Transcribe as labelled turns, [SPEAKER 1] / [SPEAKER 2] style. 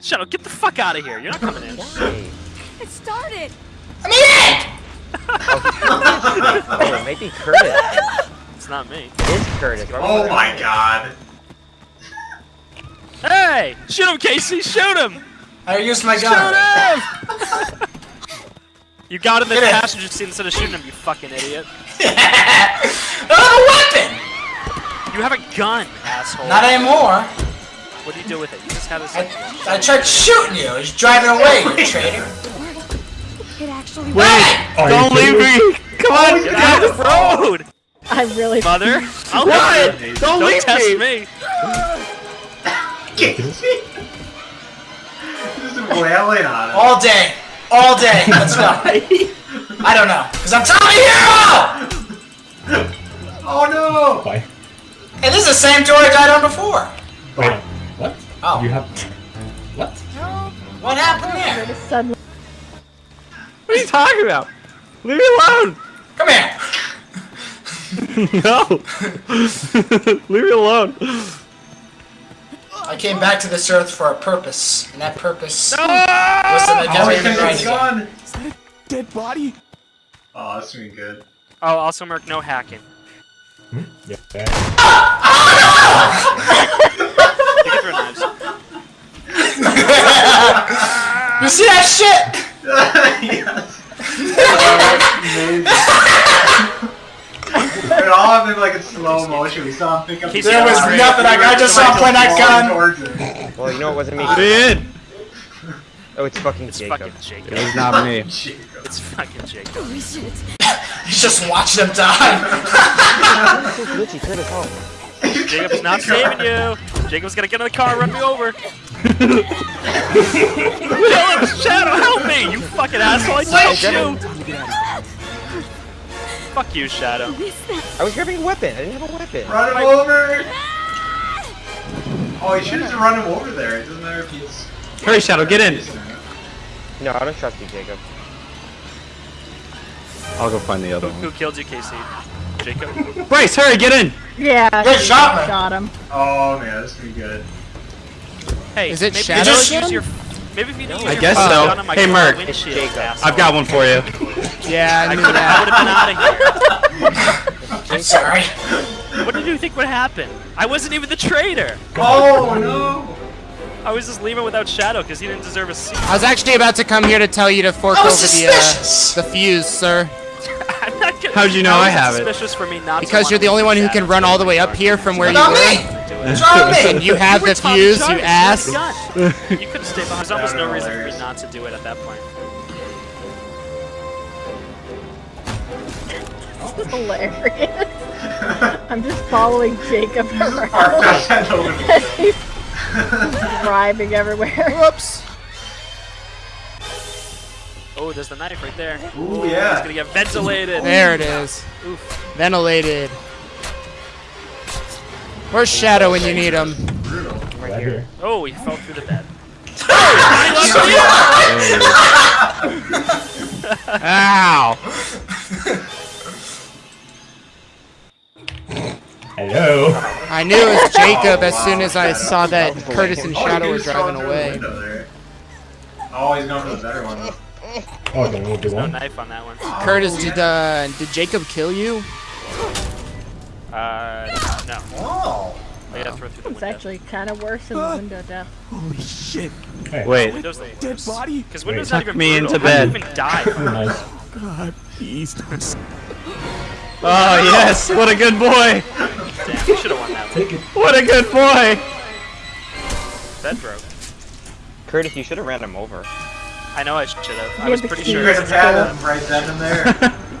[SPEAKER 1] Shadow, get the fuck out of here. You're not coming in.
[SPEAKER 2] Why?
[SPEAKER 3] It started.
[SPEAKER 2] I Oh, it might be Curtis.
[SPEAKER 1] It's not me.
[SPEAKER 2] It is Curtis. Why would
[SPEAKER 4] Oh
[SPEAKER 2] you-
[SPEAKER 4] my god.
[SPEAKER 1] Hey! Shoot him, Casey! Shoot him!
[SPEAKER 5] I used my gun.
[SPEAKER 1] Shoot
[SPEAKER 5] gun.
[SPEAKER 1] him! you got in the
[SPEAKER 5] Get it.
[SPEAKER 1] passenger seat instead of shooting him, you fucking idiot.
[SPEAKER 5] I have oh, a weapon.
[SPEAKER 1] You have a gun, asshole.
[SPEAKER 5] Not anymore.
[SPEAKER 1] What do you do with it? You just had a
[SPEAKER 5] I, I tried shooting you. He's driving away, you traitor.
[SPEAKER 3] It actually
[SPEAKER 6] Wait! Don't leave me! Come on!
[SPEAKER 1] Get out of the road!
[SPEAKER 3] I really.
[SPEAKER 1] Mother! I'll
[SPEAKER 6] What?
[SPEAKER 1] hit you.
[SPEAKER 6] Don't
[SPEAKER 1] Don't
[SPEAKER 6] leave
[SPEAKER 1] test
[SPEAKER 6] me.
[SPEAKER 1] me!
[SPEAKER 4] Casey. Just wailing on him.
[SPEAKER 5] All day. All day. Let's go. I don't know. Because I'm Tommy Hero!
[SPEAKER 4] Oh no.
[SPEAKER 7] Why?
[SPEAKER 5] Hey, this is the same door I died on before.
[SPEAKER 7] Wait, what? You have. What?
[SPEAKER 5] What happened there?
[SPEAKER 3] Suddenly.
[SPEAKER 6] What are you talking about? Leave me alone!
[SPEAKER 5] Come here.
[SPEAKER 6] no! Leave me alone!
[SPEAKER 5] I came back to this earth for a purpose, and that purpose
[SPEAKER 1] No!
[SPEAKER 5] was to make
[SPEAKER 4] no! Oh, he
[SPEAKER 5] everything
[SPEAKER 4] took
[SPEAKER 5] right
[SPEAKER 4] his
[SPEAKER 5] again.
[SPEAKER 6] Dead body?
[SPEAKER 4] Oh, that's gonna be good.
[SPEAKER 1] Oh, also, Merc, no hacking. Hmm?
[SPEAKER 7] Yeah.
[SPEAKER 1] You can ah! ah! Throw knives.
[SPEAKER 5] You see that shit?
[SPEAKER 4] yes. It all happened like in slow motion. We saw him pick up.
[SPEAKER 1] He's
[SPEAKER 4] the
[SPEAKER 5] There was
[SPEAKER 4] gun.
[SPEAKER 5] nothing. I- I just saw him point that gun.
[SPEAKER 4] Towards it.
[SPEAKER 2] Well, you know it wasn't me.
[SPEAKER 6] Be in!
[SPEAKER 2] Oh, it's fucking
[SPEAKER 1] It's
[SPEAKER 2] Jacob.
[SPEAKER 1] fucking Jacob.
[SPEAKER 6] It was not me.
[SPEAKER 4] Jacob.
[SPEAKER 1] It's fucking Jacob.
[SPEAKER 3] Holy shit.
[SPEAKER 5] He's just watching him die.
[SPEAKER 2] So glitchy, Curtis, help.
[SPEAKER 1] Jacob's not saving you! Jacob's gonna get in the car and run me over! Kill him! Shadow, help me! You fucking asshole! I told you! Fuck you, Shadow.
[SPEAKER 2] I was grabbing a weapon. I didn't have a weapon.
[SPEAKER 4] Run him
[SPEAKER 1] Like-
[SPEAKER 4] over. Oh, you should just run him over there. It doesn't matter if he's.
[SPEAKER 6] Hurry, Shadow, get in!
[SPEAKER 2] No, I don't trust you, Jacob.
[SPEAKER 6] I'll go find the other
[SPEAKER 1] who
[SPEAKER 6] one.
[SPEAKER 1] Who killed you, Casey? Jacob?
[SPEAKER 6] Bryce, hurry, get in!
[SPEAKER 3] Yeah.
[SPEAKER 5] Good shot, man.
[SPEAKER 3] Shot him.
[SPEAKER 4] Oh man, this is gonna be good.
[SPEAKER 1] Hey,
[SPEAKER 8] Is it
[SPEAKER 1] maybe
[SPEAKER 8] Shadow
[SPEAKER 1] just use your. Maybe if you didn't
[SPEAKER 6] I
[SPEAKER 1] use
[SPEAKER 6] guess
[SPEAKER 1] your
[SPEAKER 6] so.
[SPEAKER 1] gun on my
[SPEAKER 6] Hey,
[SPEAKER 1] car
[SPEAKER 6] Merc.
[SPEAKER 1] windshield,
[SPEAKER 2] Jacob.
[SPEAKER 1] asshole.
[SPEAKER 6] I've got one for you.
[SPEAKER 8] Yeah, I
[SPEAKER 1] I
[SPEAKER 8] knew
[SPEAKER 1] could I would
[SPEAKER 8] that.
[SPEAKER 1] have been out of here.
[SPEAKER 5] I'm sorry.
[SPEAKER 1] What did you think would happen? I wasn't even the traitor.
[SPEAKER 4] Oh no!
[SPEAKER 1] I was just leaving without Shadow because he didn't deserve a seat.
[SPEAKER 8] I was actually about to come here to tell you to fork over
[SPEAKER 5] was
[SPEAKER 8] the uh, the fuse, sir.
[SPEAKER 1] I'm not gonna,
[SPEAKER 6] How'd you know I have it?
[SPEAKER 1] Suspicious for me not
[SPEAKER 8] Because
[SPEAKER 1] wanna
[SPEAKER 8] you're the only one who can run all the way up here from where you
[SPEAKER 5] Not
[SPEAKER 8] were.
[SPEAKER 5] me.
[SPEAKER 1] Do it.
[SPEAKER 5] What's wrong with
[SPEAKER 8] And
[SPEAKER 5] me?
[SPEAKER 8] you have
[SPEAKER 1] were
[SPEAKER 8] the
[SPEAKER 1] Tommy
[SPEAKER 8] fuse, you
[SPEAKER 1] you
[SPEAKER 8] ass.
[SPEAKER 1] had. You could have stayed behind. There's almost no reason for me not to do it at that point.
[SPEAKER 3] This is hilarious. I'm just following Jacob around.
[SPEAKER 4] got.
[SPEAKER 3] He's driving everywhere.
[SPEAKER 8] Whoops.
[SPEAKER 1] Oh, there's the knife right there.
[SPEAKER 4] Ooh,
[SPEAKER 1] It's
[SPEAKER 4] yeah.
[SPEAKER 1] gonna get ventilated.
[SPEAKER 8] There it is.
[SPEAKER 1] Oof.
[SPEAKER 8] Ventilated. Where's Shadow when you need him?
[SPEAKER 2] Right
[SPEAKER 7] Right
[SPEAKER 2] here.
[SPEAKER 7] here.
[SPEAKER 1] Oh, he fell through the bed.
[SPEAKER 8] Oh, Ow!
[SPEAKER 7] Hello.
[SPEAKER 8] I knew it was Jacob as soon as I saw that Curtis and
[SPEAKER 4] Oh,
[SPEAKER 8] Shadow
[SPEAKER 4] he
[SPEAKER 8] were driving
[SPEAKER 4] throwing through the
[SPEAKER 8] away.
[SPEAKER 4] window there. Oh, he's going for the better one.
[SPEAKER 7] Oh, then we'll do
[SPEAKER 1] No
[SPEAKER 7] one.
[SPEAKER 1] knife on that one.
[SPEAKER 8] Curtis, did uh, did Jacob kill you?
[SPEAKER 1] Uh, no.
[SPEAKER 5] Oh.
[SPEAKER 1] I gotta throw through the
[SPEAKER 3] It's actually kind of worse than the window death.
[SPEAKER 6] Holy shit.
[SPEAKER 7] Hey.
[SPEAKER 6] Wait.
[SPEAKER 1] Windows they
[SPEAKER 6] Dead body?
[SPEAKER 1] Because Windows
[SPEAKER 7] Wait.
[SPEAKER 1] not even
[SPEAKER 6] me
[SPEAKER 1] brutal.
[SPEAKER 6] into
[SPEAKER 1] How do you
[SPEAKER 6] bed.
[SPEAKER 1] even die?
[SPEAKER 7] Oh, nice.
[SPEAKER 6] God, please don't. Oh, yes! What a good boy!
[SPEAKER 1] Damn, we should have won that one.
[SPEAKER 7] Take it.
[SPEAKER 6] What a good boy!
[SPEAKER 1] Bed broke.
[SPEAKER 2] Curtis, you should have ran him over.
[SPEAKER 1] I know I should have. I
[SPEAKER 3] He
[SPEAKER 1] was pretty sure.
[SPEAKER 4] You could have had him right then and there.